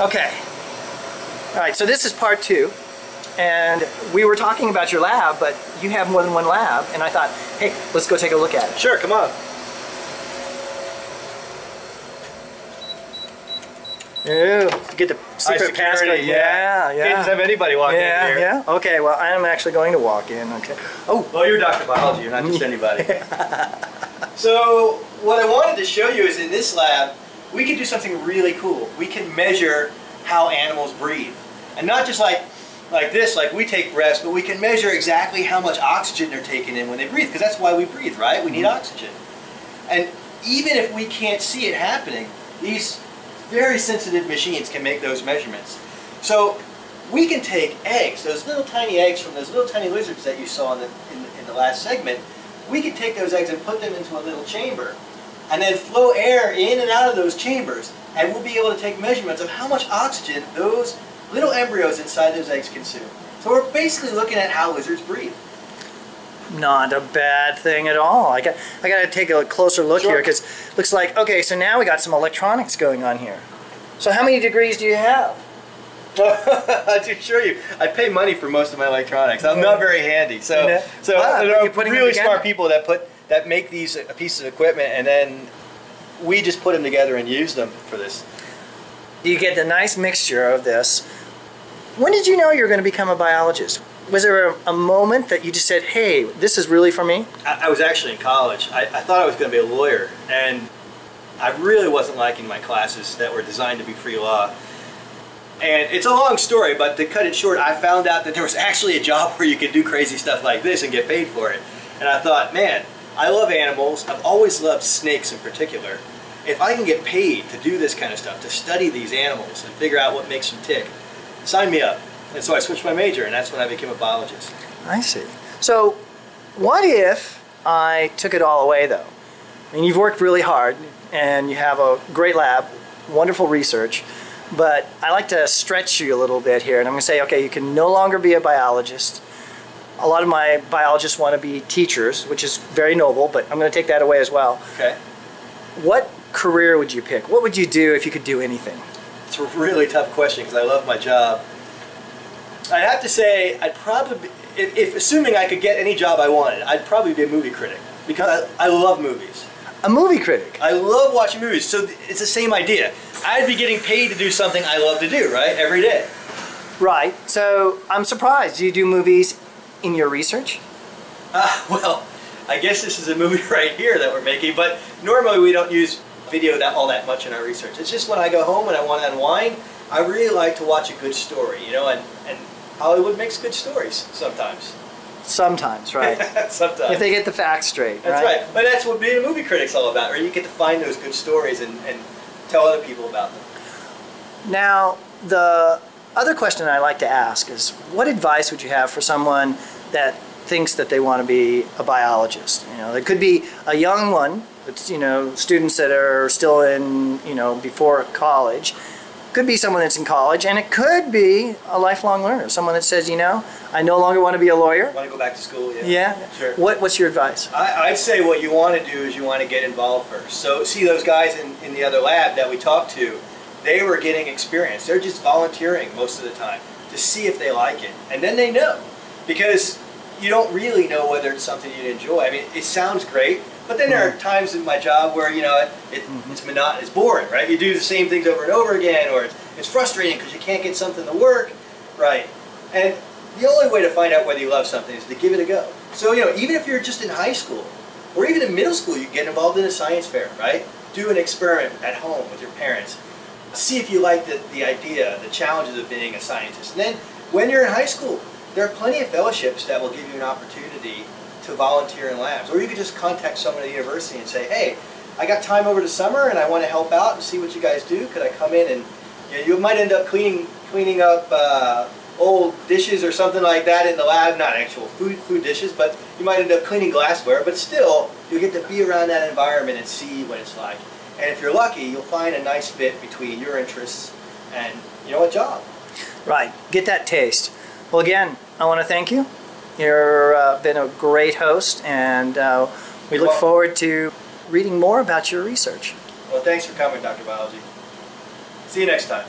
Okay. All right, so this is part two. And we were talking about your lab, but you have more than one lab. And I thought, hey, let's go take a look at it. Sure, come on. Ooh, get the secret security, passcode. Yeah, yeah. Can't have anybody walk yeah, in here. yeah. Okay, well, I am actually going to walk in. Okay. Oh, Well, you're Dr. Biology, you're not just anybody. so, what I wanted to show you is in this lab, we can do something really cool. We can measure how animals breathe. And not just like like this, like we take breaths, but we can measure exactly how much oxygen they're taking in when they breathe, because that's why we breathe, right? We need mm-hmm. oxygen. And even if we can't see it happening, these very sensitive machines can make those measurements. So we can take eggs, those little tiny eggs from those little tiny lizards that you saw in the, in the, in the last segment, we can take those eggs and put them into a little chamber and then flow air in and out of those chambers and we'll be able to take measurements of how much oxygen those little embryos inside those eggs consume. So we're basically looking at how lizards breathe. not a bad thing at all. I got, I got to take a closer look Sure. here because looks like okay. So now we got some electronics going on here. So how many degrees do you have? to show you, I pay money for most of my electronics. I'm not very handy. So, so Wow, there are you're putting them really smart people that put that make these pieces of equipment, and then we just put them together and use them for this. You get the nice mixture of this. When did you know you were going to become a biologist? Was there a, a moment that you just said, "Hey, this is really for me"? I, I was actually in college. I, I thought I was going to be a lawyer, and I really wasn't liking my classes that were designed to be pre-law. And it's a long story, but to cut it short, I found out that there was actually a job where you could do crazy stuff like this and get paid for it. And I thought, man, I love animals. I've always loved snakes in particular. If I can get paid to do this kind of stuff, to study these animals and figure out what makes them tick, sign me up. And so I switched my major, and that's when I became a biologist. I see. So, what if I took it all away, though? I mean, you've worked really hard, and you have a great lab, wonderful research, but I like to stretch you a little bit here, and I'm going to say, okay, you can no longer be a biologist. A lot of my biologists want to be teachers, which is very noble, but I'm going to take that away as well. Okay? What career would you pick? What would you do if you could do anything? It's a really tough question because I love my job. I'd have to say I'd probably, if, if assuming I could get any job I wanted, I'd probably be a movie critic because I, I love movies. A movie critic. I love watching movies, so it's the same idea. I'd be getting paid to do something I love to do, right, every day. Right. So I'm surprised. You do movies in your research? Uh, well, I guess this is a movie right here that we're making, but normally we don't use video that all that much in our research. It's just when I go home and I want to unwind, I really like to watch a good story, you know, and, and Hollywood makes good stories sometimes. Sometimes, right? sometimes. if they get the facts straight, That's right? right. But that's what being a movie critic's all about, right? You get to find those good stories and, and tell other people about them. Now, the other question I like to ask is what advice would you have for someone that thinks that they want to be a biologist? You know, it could be a young one, it's, you know, students that are still in, you know, before college. Could be someone that's in college, and it could be a lifelong learner, someone that says, you know, I no longer want to be a lawyer. Want to go back to school? Yeah. Yeah. Sure. What, what's your advice? I, I'd say what you want to do is you want to get involved first. So see those guys in, in the other lab that we talked to, they were getting experience. They're just volunteering most of the time to see if they like it. And then they know. Because you don't really know whether it's something you'd enjoy. I mean, it sounds great, but then there are mm-hmm. times in my job where, you know, it, mm-hmm. it's monotonous, it's boring, right? You do the same things over and over again, or it's, it's frustrating because you can't get something to work, right? And the only way to find out whether you love something is to give it a go. So, you know, even if you're just in high school, or even in middle school, you get involved in a science fair, right? Do an experiment at home with your parents. See if you like the, the idea, the challenges of being a scientist. And then when you're in high school, there are plenty of fellowships that will give you an opportunity to volunteer in labs. Or you could just contact someone at the university and say, hey, I got time over the summer and I want to help out and see what you guys do. Could I come in and you, know, you might end up cleaning cleaning up uh, old dishes or something like that in the lab. Not actual food food dishes, but you might end up cleaning glassware. But still, you get to be around that environment and see what it's like. And if you're lucky, you'll find a nice fit between your interests and you know a job. Right. Get that taste. Well, again, I want to thank you. You've uh, been a great host, and uh, we look forward to reading more about your research. Well, thanks for coming, Dr. Biology. See you next time.